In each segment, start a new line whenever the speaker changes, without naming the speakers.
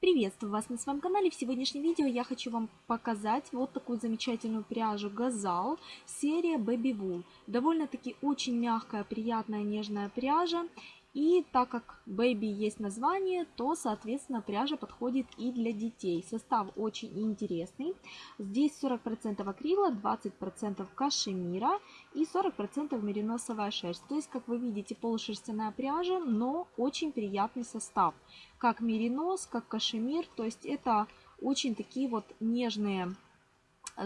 Приветствую вас на своем канале. В сегодняшнем видео я хочу вам показать вот такую замечательную пряжу Газал, серия Baby Wool. Довольно-таки очень мягкая, приятная, нежная пряжа. И так как Baby есть название, то, соответственно, пряжа подходит и для детей. Состав очень интересный. Здесь 40% акрила, 20% кашемира и 40% мериносовая шерсть. То есть, как вы видите, полушерстяная пряжа, но очень приятный состав. Как меринос, как кашемир. То есть, это очень такие вот нежные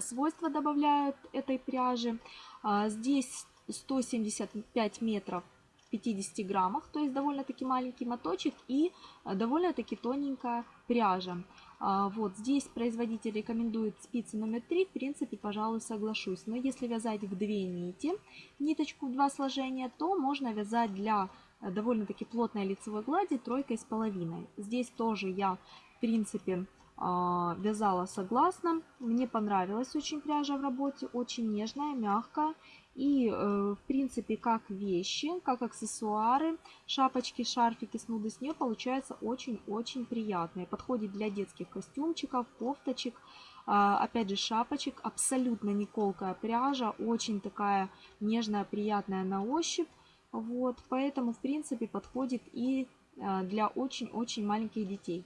свойства добавляют этой пряжи. А, здесь 175 метров 50 граммах, то есть довольно-таки маленький моточек и э, довольно-таки тоненькая пряжа. А, вот здесь производитель рекомендует спицы номер 3, в принципе, пожалуй, соглашусь. Но если вязать в две нити, ниточку в два сложения, то можно вязать для э, довольно-таки плотной лицевой глади тройкой с половиной. Здесь тоже я, в принципе, вязала согласно. Мне понравилась очень пряжа в работе, очень нежная, мягкая. И, э, в принципе, как вещи, как аксессуары, шапочки, шарфики, снуды с нее получаются очень-очень приятные. Подходит для детских костюмчиков, кофточек, а, опять же, шапочек. Абсолютно не колкая пряжа, очень такая нежная, приятная на ощупь. Вот, поэтому, в принципе, подходит и э, для очень-очень маленьких детей.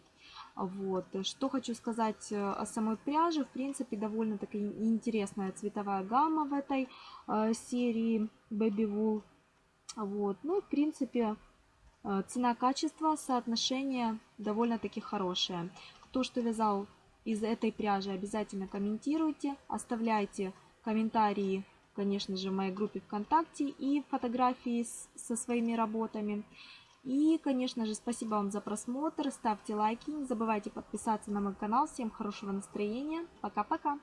Вот. Что хочу сказать э, о самой пряже. В принципе, довольно таки интересная цветовая гамма в этой э, серии Baby Wool. Вот. Ну, в принципе, э, цена-качество, соотношение довольно-таки хорошее. Кто что вязал из этой пряжи, обязательно комментируйте, оставляйте комментарии, конечно же, в моей группе ВКонтакте и фотографии с, со своими работами. И, конечно же, спасибо вам за просмотр. Ставьте лайки. Не забывайте подписаться на мой канал. Всем хорошего настроения. Пока-пока.